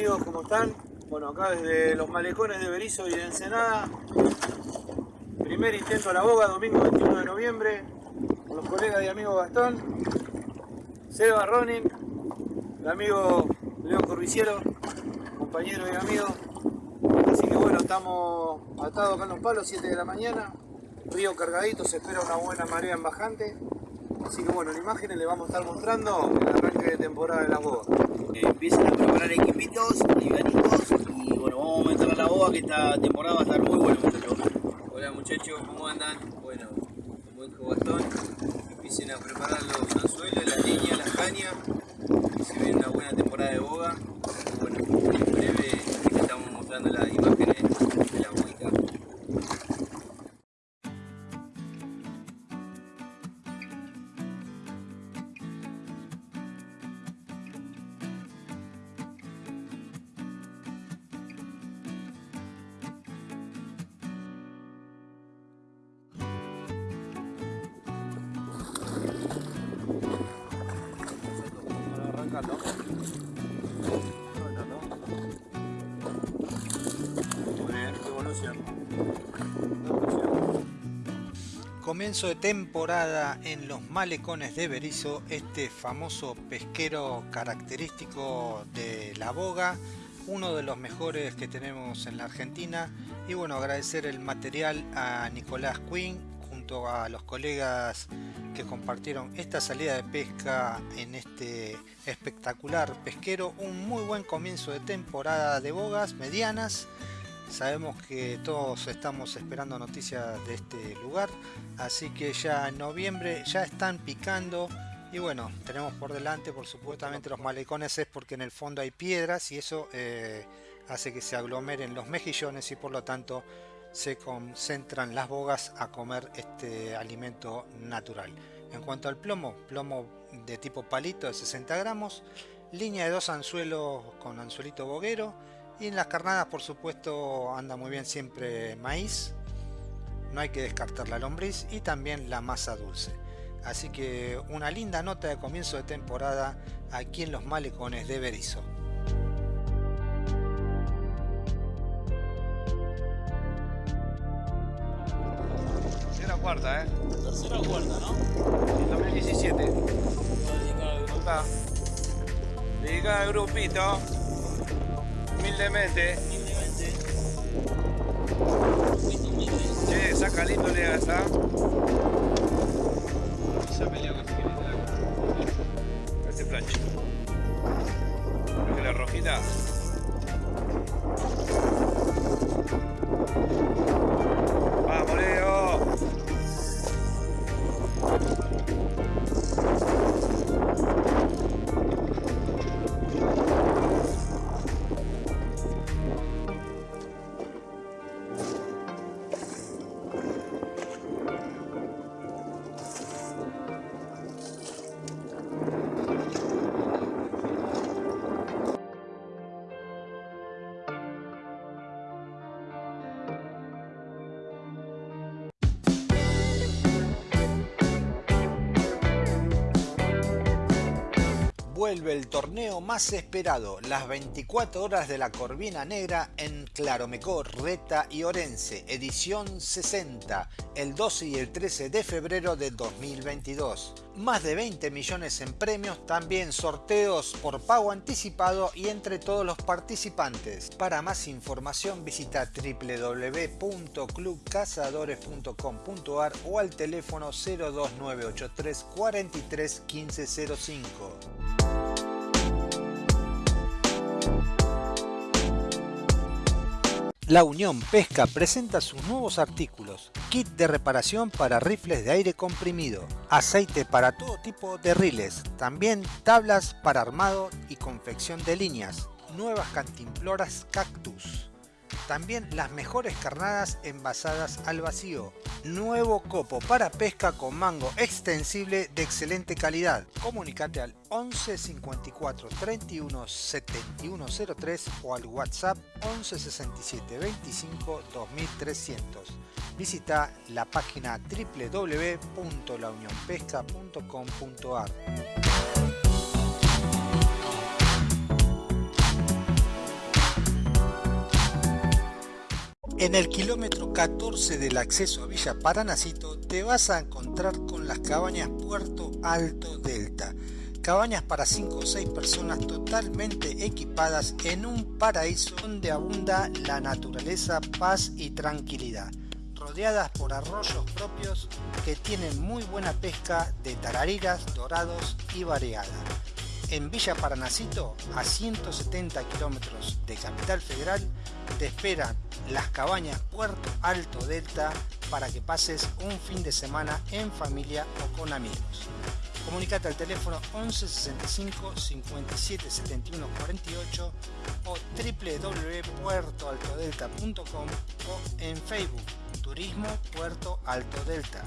Amigos, ¿cómo están? Bueno, acá desde los malecones de Berizo y de Ensenada. Primer intento a la boga, domingo 21 de noviembre. Con los colegas y amigos Gastón, Seba Ronin, el amigo Leo Corviciero, compañero y amigo. Así que bueno, estamos atados acá en los palos, 7 de la mañana. Río cargadito, se espera una buena marea en bajante. Así que bueno, en imágenes les vamos a estar mostrando el arranque de temporada de las bogas. Eh, empiezan a preparar equipitos, livianitos y bueno, vamos a meter a la boga que esta temporada va a estar muy buena muchachos. Hola muchachos, ¿cómo andan? Bueno, como dijo Gastón, empiecen a preparar los anzuelos, las líneas, las cañas. Se viene una buena temporada de boga. Bueno, en breve Comienzo de temporada en los malecones de Berizo, este famoso pesquero característico de la boga, uno de los mejores que tenemos en la Argentina. Y bueno, agradecer el material a Nicolás Quinn junto a los colegas que compartieron esta salida de pesca en este espectacular pesquero. Un muy buen comienzo de temporada de bogas medianas. Sabemos que todos estamos esperando noticias de este lugar, así que ya en noviembre ya están picando y bueno, tenemos por delante por supuestamente los malecones es porque en el fondo hay piedras y eso eh, hace que se aglomeren los mejillones y por lo tanto se concentran las bogas a comer este alimento natural. En cuanto al plomo, plomo de tipo palito de 60 gramos, línea de dos anzuelos con anzuelito boguero y en las carnadas por supuesto anda muy bien siempre maíz, no hay que descartar la lombriz y también la masa dulce. Así que una linda nota de comienzo de temporada aquí en los malecones de Berizo. Tercera o cuarta, ¿eh? Tercera o cuarta, ¿no? En 2017. Dedicado al grupo. Está. Dedicada al grupito. Humildemente. Humildemente. Che, saca lindo le esa. Ya peleó con Este. Creo que la rojita. Vuelve el torneo más esperado, las 24 horas de la Corvina Negra en Claromecó, Reta y Orense, edición 60, el 12 y el 13 de febrero de 2022. Más de 20 millones en premios, también sorteos por pago anticipado y entre todos los participantes. Para más información visita www.clubcazadores.com.ar o al teléfono 02983 43 1505. La Unión Pesca presenta sus nuevos artículos, kit de reparación para rifles de aire comprimido, aceite para todo tipo de riles, también tablas para armado y confección de líneas, nuevas cantimploras cactus, también las mejores carnadas envasadas al vacío, nuevo copo para pesca con mango extensible de excelente calidad. Comunicate al 11 54 31 71 03 o al WhatsApp 11 67 25 2300. Visita la página www.launionpesca.com.ar. En el kilómetro 14 del acceso a Villa Paranacito te vas a encontrar con las cabañas Puerto Alto Delta. Cabañas para 5 o 6 personas totalmente equipadas en un paraíso donde abunda la naturaleza, paz y tranquilidad. Rodeadas por arroyos propios que tienen muy buena pesca de tarariras, dorados y variada en Villa Paranacito, a 170 kilómetros de Capital Federal, te esperan las cabañas Puerto Alto Delta para que pases un fin de semana en familia o con amigos. Comunicate al teléfono 11 65 57 71 48 o www.puertoaltodelta.com o en Facebook Turismo Puerto Alto Delta.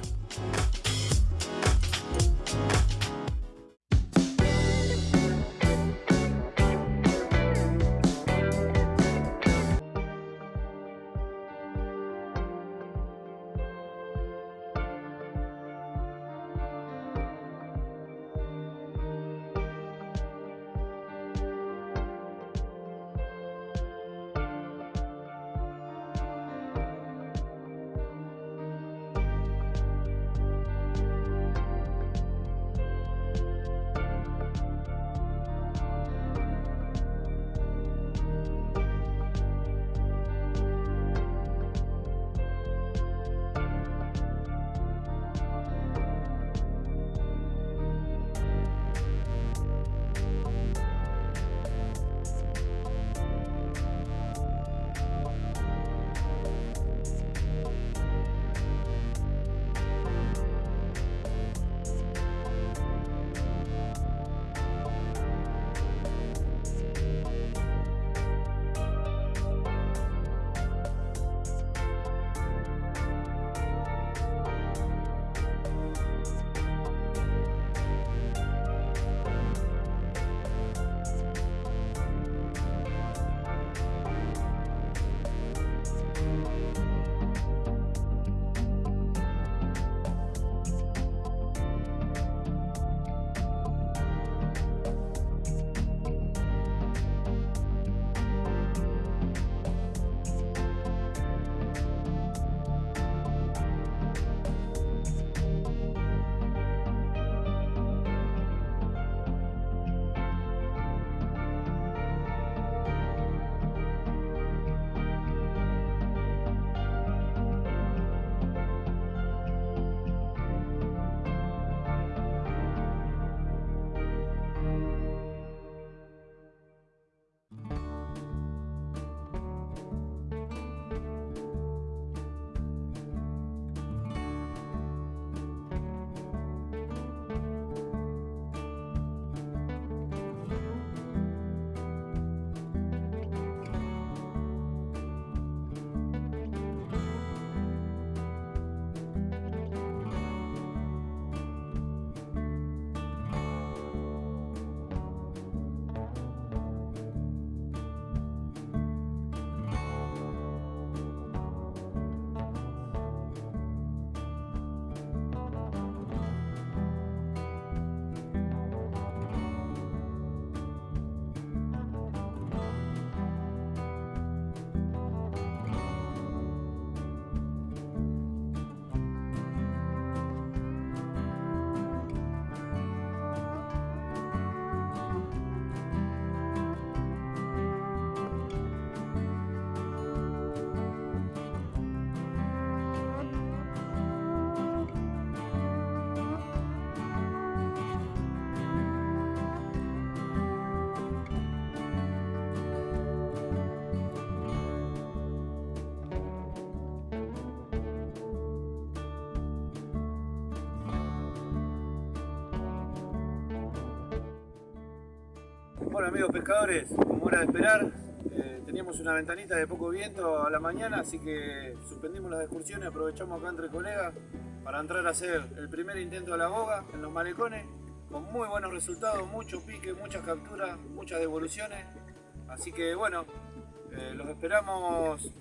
Amigos pescadores, como era de esperar, eh, teníamos una ventanita de poco viento a la mañana, así que suspendimos las excursiones, aprovechamos acá entre colegas para entrar a hacer el primer intento de la boga en los malecones, con muy buenos resultados, mucho pique, muchas capturas, muchas devoluciones, así que bueno, eh, los esperamos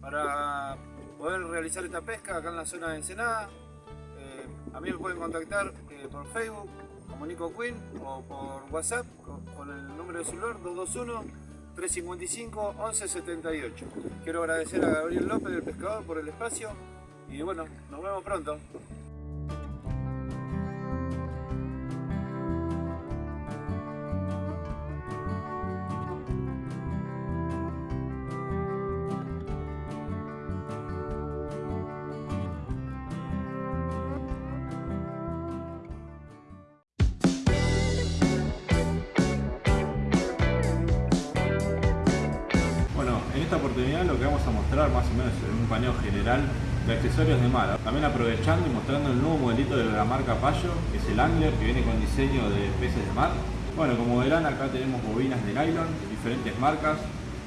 para poder realizar esta pesca acá en la zona de Ensenada. Eh, a mí me pueden contactar por Facebook Nico Quinn o por WhatsApp con, el número de celular 355 1178. Quiero agradecer a Gabriel López del Pescador por el espacio y bueno, nos vemos pronto. General de accesorios de mar. También aprovechando y mostrando el nuevo modelito de la marca Payo, que es el Angler, que viene con diseño de peces de mar. Bueno, como verán acá tenemos bobinas de nylon, de diferentes marcas,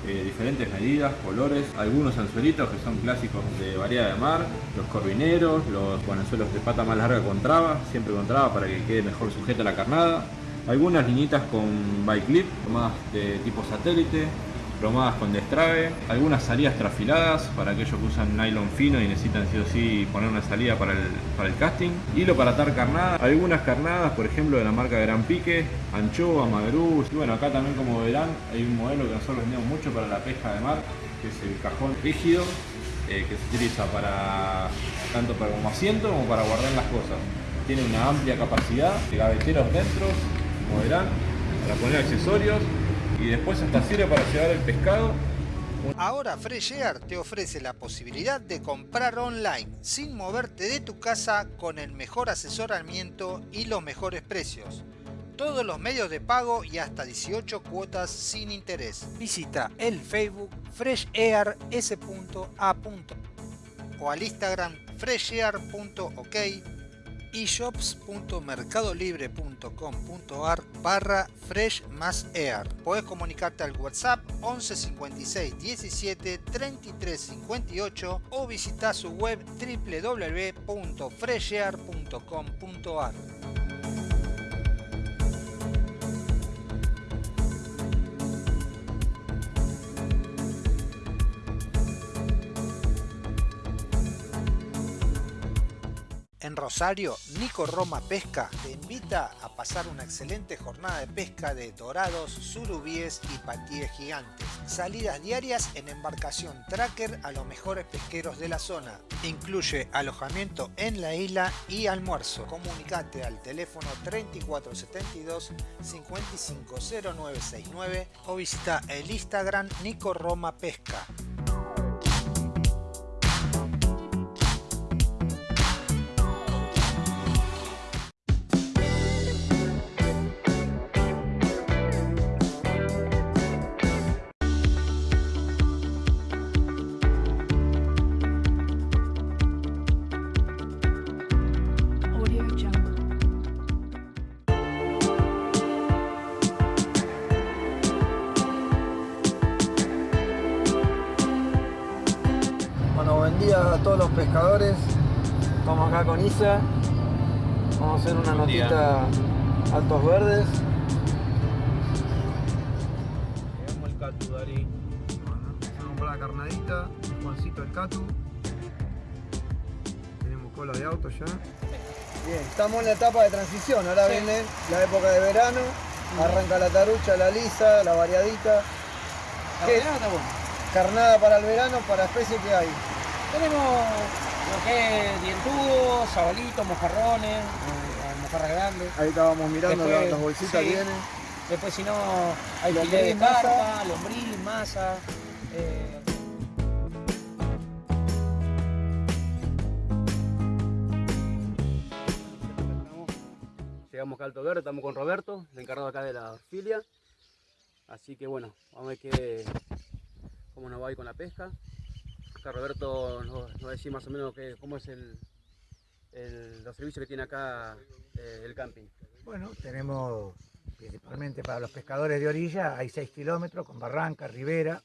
eh, diferentes medidas, colores, algunos anzuelitos que son clásicos de variedad de mar, los corvineros, los bueno, anzuelos de pata más larga con traba, siempre con traba para que quede mejor sujeta la carnada, algunas liñitas con bike clip, más de tipo satélite, plomadas con destrabe, algunas salidas trafiladas para aquellos que usan nylon fino y necesitan sí o sí poner una salida para el, para el casting, hilo para atar carnada, algunas carnadas por ejemplo de la marca Gran Pique, anchoa, magrú, y bueno acá también como verán hay un modelo que nosotros vendemos mucho para la pesca de mar, que es el cajón rígido, eh, que se utiliza para tanto para como asiento como para guardar las cosas. Tiene una amplia capacidad de gaveteros dentro, como verán, para poner accesorios y después hasta sirve para llevar el pescado. Ahora Fresh Air te ofrece la posibilidad de comprar online sin moverte de tu casa con el mejor asesoramiento y los mejores precios. Todos los medios de pago y hasta 18 cuotas sin interés. Visita el Facebook freshair.s.a. o al Instagram freshair.ok y shops.mercadolibre.com.ar barra fresh más air. Podés comunicarte al WhatsApp 11 56 17 33 58 o visitar su web www.freshair.com.ar. En Rosario, Nico Roma Pesca te invita a pasar una excelente jornada de pesca de dorados, surubíes y patíes gigantes. Salidas diarias en embarcación tracker a los mejores pesqueros de la zona. Incluye alojamiento en la isla y almuerzo. Comunicate al teléfono 3472 550969 o visita el Instagram Nico Roma Pesca. Vamos a hacer una notita altos verdes. Llegamos al Catu, Dari. Bueno, empezamos por la carnadita, Juancito el Catu. Tenemos cola de auto ya. Bien, estamos en la etapa de transición. Ahora viene la época de verano. Arranca la tarucha, la lisa, la variadita. ¿Qué? Carnada para el verano, para especie que hay. Tenemos lo que es dientudo, sabalitos, mojarrones, eh, mojarras grandes. Ahí estábamos mirando Después, las, bolsitas sí. vienen. Después si no hay de masa. carpa, lombriz, masa. eh, Llegamos acá a Alto Verde, estamos con Roberto, el encargado acá de la filia. Así que bueno, vamos a ver qué, cómo nos va a ir con la pesca. Acá Roberto nos, nos va a decir más o menos cómo es el, el- los servicios que tiene acá eh, el camping. Bueno, tenemos principalmente para los pescadores de orilla, hay 6 kilómetros con barranca, ribera.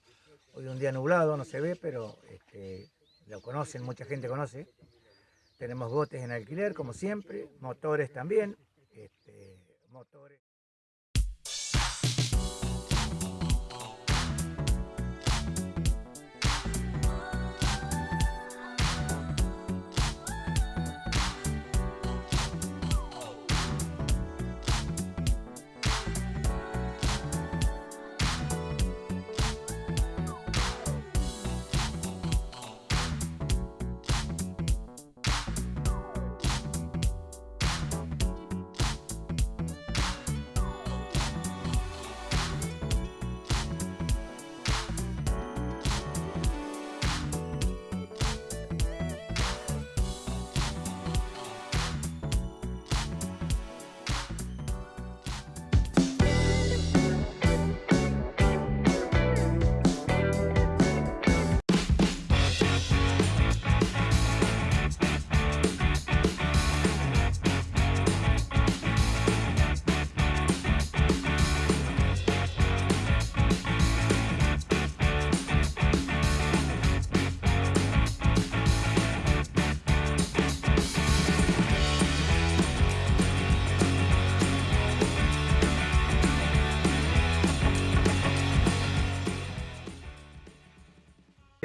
Hoy un día nublado, no se ve, pero este, lo conocen, mucha gente conoce. Tenemos botes en alquiler, como siempre, motores también. este, motores.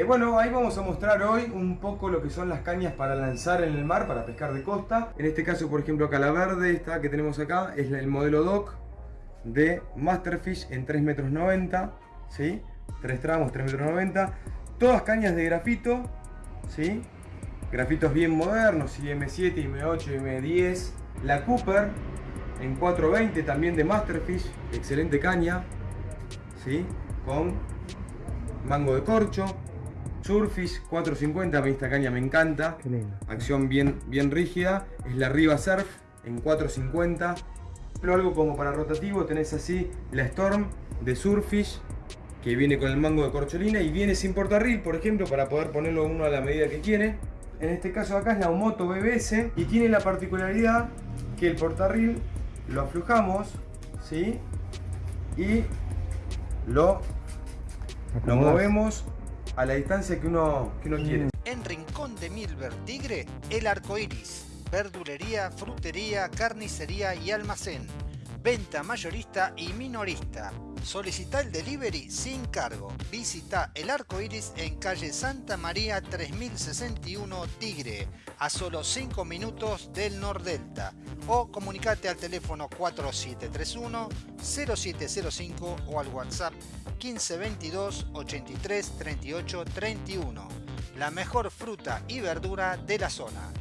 Eh, bueno, ahí vamos a mostrar hoy un poco lo que son las cañas para lanzar en el mar, para pescar de costa. En este caso, por ejemplo, acá la verde, esta que tenemos acá, es el modelo DOC de Masterfish en 3 metros 90, ¿sí? Tres tramos, 3 metros 90. Todas cañas de grafito, ¿sí? Grafitos bien modernos, M7, M8, M10. La Cooper en 420 también de Masterfish, excelente caña, ¿sí? Con mango de corcho, Surfish 450, a mí esta caña me encanta. Acción bien, bien rígida. Es la Riva Surf en 450. Pero algo como para rotativo tenés así la Storm de Surfish que viene con el mango de corcholina y viene sin portarril, por ejemplo, para poder ponerlo uno a la medida que quiere. En este caso acá es la Omoto BBS y tiene la particularidad que el portarril lo aflojamos, ¿sí? Y lo, lo movemos a la distancia que uno, que uno quiere. En Rincón de Milver Tigre, el arco iris. Verdulería, frutería, carnicería y almacén. Venta mayorista y minorista. Solicita el delivery sin cargo. Visita el arco iris en calle Santa María 3061 Tigre, a solo 5 minutos del Nordelta. O comunicate al teléfono 4731 0705 o al WhatsApp 1522 83 38 31. La mejor fruta y verdura de la zona.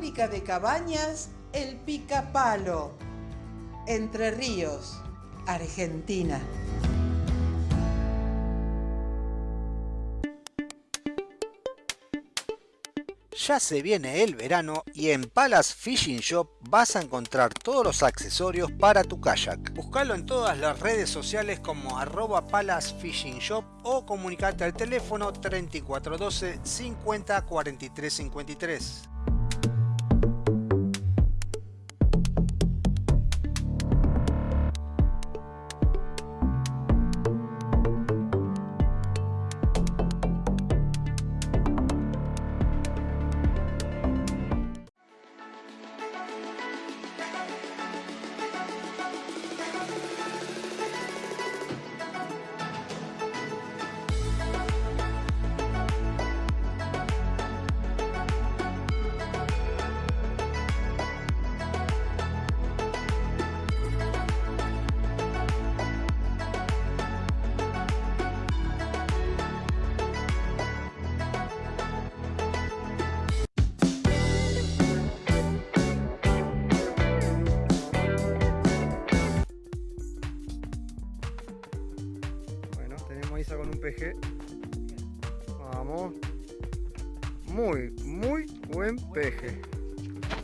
Fábrica de cabañas El Picapalo. Entre Ríos, Argentina. Ya se viene el verano y en Palace Fishing Shop vas a encontrar todos los accesorios para tu kayak. Búscalo en todas las redes sociales como arroba Palace Fishing Shop o comunicate al teléfono 3412 50 43 53.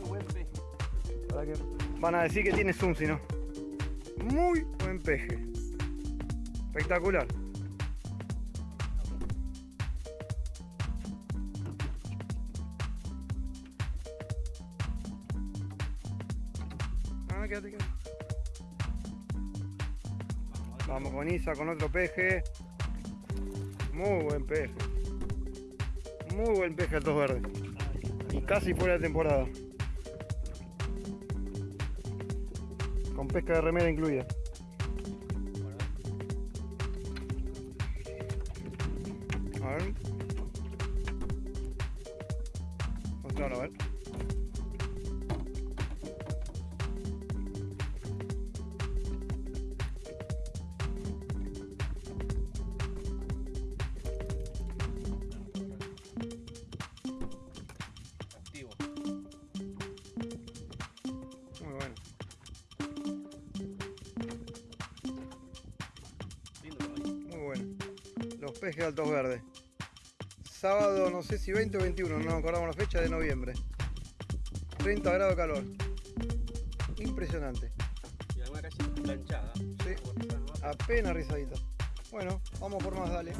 Buen peje. Van a decir que tiene zoom si no. Muy buen peje. Espectacular. Ah. Vamos con Isa con otro peje. Muy buen peje. Muy buen peje altos verdes. Casi fuera de temporada. Con pesca de remera incluida. Los pejes altos verdes. Sábado, no sé si 20 o 21, no nos acordamos la fecha de noviembre. 30 grados de calor. Impresionante. Y alguna casi planchada. Sí. Apenas rizadita. Bueno, vamos por más, dale.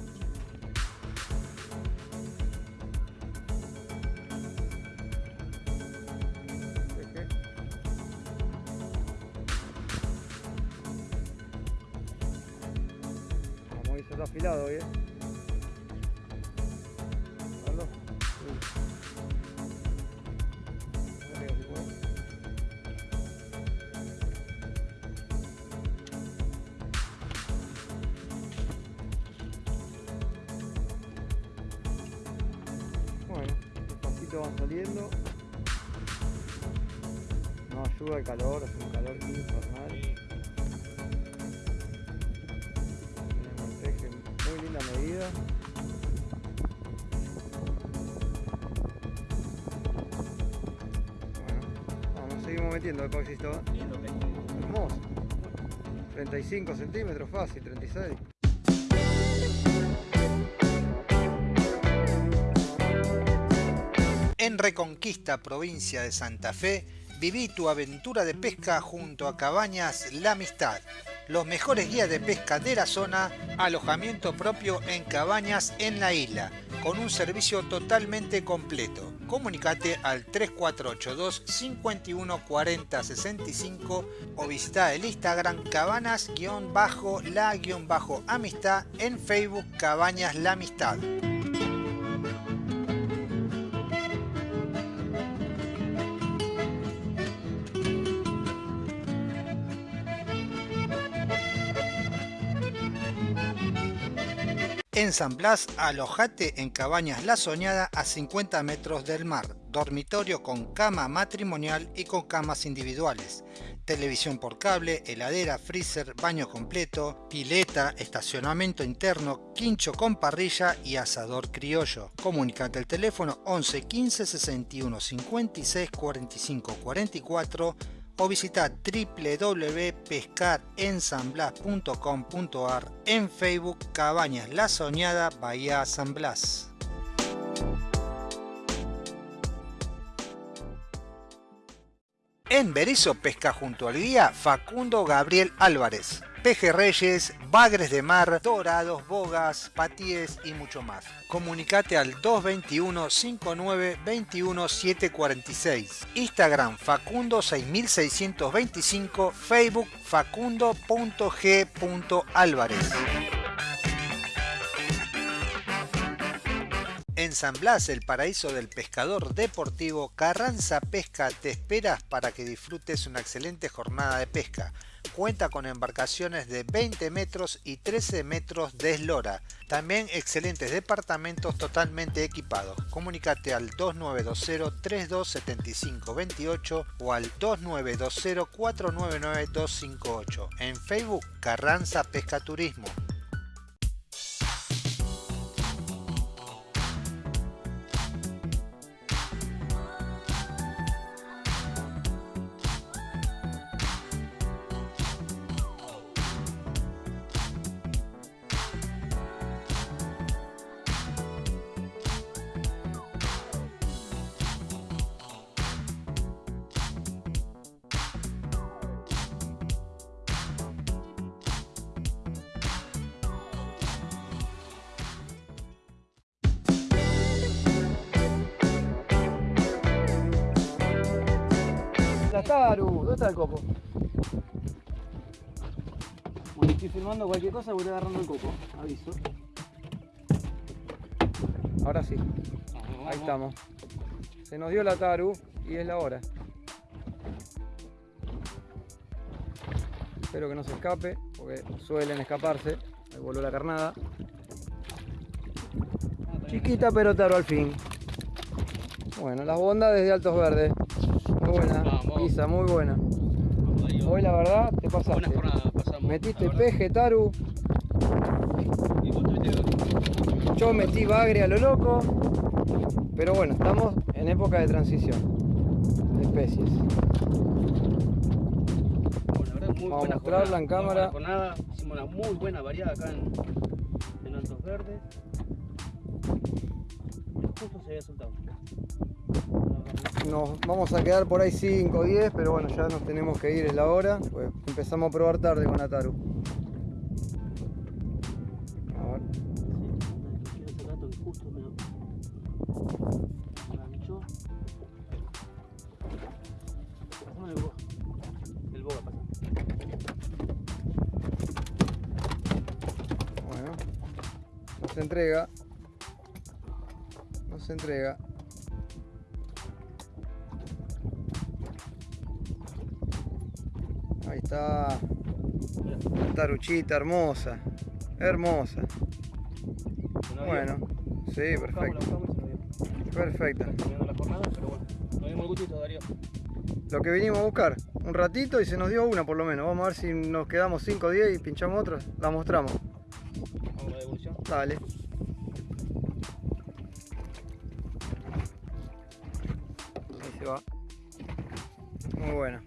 Despacito van saliendo. No ayuda el calor, hace un calor infernal. Tenemos peje muy linda medida. Bueno, vamos, seguimos metiendo el coxito. Hermoso. 35 centímetros fácil, 36. Reconquista, provincia de Santa Fe, viví tu aventura de pesca junto a Cabañas La Amistad. Los mejores guías de pesca de la zona, alojamiento propio en cabañas en la isla, con un servicio totalmente completo. Comunicate al 3482 51 40 65 o visita el Instagram cabanas-la-amistad en Facebook Cabañas La Amistad. En San Blas, alojate en Cabañas La Soñada a 50 metros del mar, dormitorio con cama matrimonial y con camas individuales, televisión por cable, heladera, freezer, baño completo, pileta, estacionamiento interno, quincho con parrilla y asador criollo. Comunicate al teléfono 11 15 61 56 45 44 o visita www.pescarensanblas.com.ar en Facebook Cabañas La Soñada Bahía San Blas. En Berizo pesca junto al guía Facundo Gabriel Álvarez. Pejerreyes, bagres de mar, dorados, bogas, patíes y mucho más. Comunicate al 221 59 21 746. Instagram Facundo 6625, Facebook facundo.g.álvarez. En San Blas, el paraíso del pescador deportivo, Carranza Pesca te espera para que disfrutes una excelente jornada de pesca. Cuenta con embarcaciones de 20 metros y 13 metros de eslora. También excelentes departamentos totalmente equipados. Comunicate al 2920 3275 28 o al 2920 499 258. En Facebook Carranza Pesca estoy filmando cualquier cosa, voy agarrando el copo, aviso. Ahora sí, ahí estamos. Se nos dio la Taru y es la hora. Espero que no se escape, porque suelen escaparse. Ahí voló la carnada. Chiquita pero Taru al fin. Bueno, las bondades de Altos Verdes. Muy buena, Isa, muy buena. Hoy la verdad te pasaste. Metiste peje, taru. Yo metí bagre a lo loco. Pero bueno, estamos en época de transición de especies. Muy Vamos a mostrarla en jornada, cámara. jornada. Hicimos una muy buena variada acá en, en Altos Verdes. Justo se había soltado. Nos vamos a quedar por ahí 5 o 10, pero bueno, ya nos tenemos que ir, es la hora. Pues empezamos a probar tarde con Ataru. A ver. El boga. Pasa. Bueno, se entrega. No se entrega. Está. Una taruchita hermosa. Hermosa. Bueno, sí, perfecto. Perfecto. Lo que vinimos a buscar. Un ratito y se nos dio una por lo menos. Vamos a ver si nos quedamos 5 o 10 y pinchamos otra. La mostramos. Vamos a la devolución. Dale. Ahí se va. Muy buena.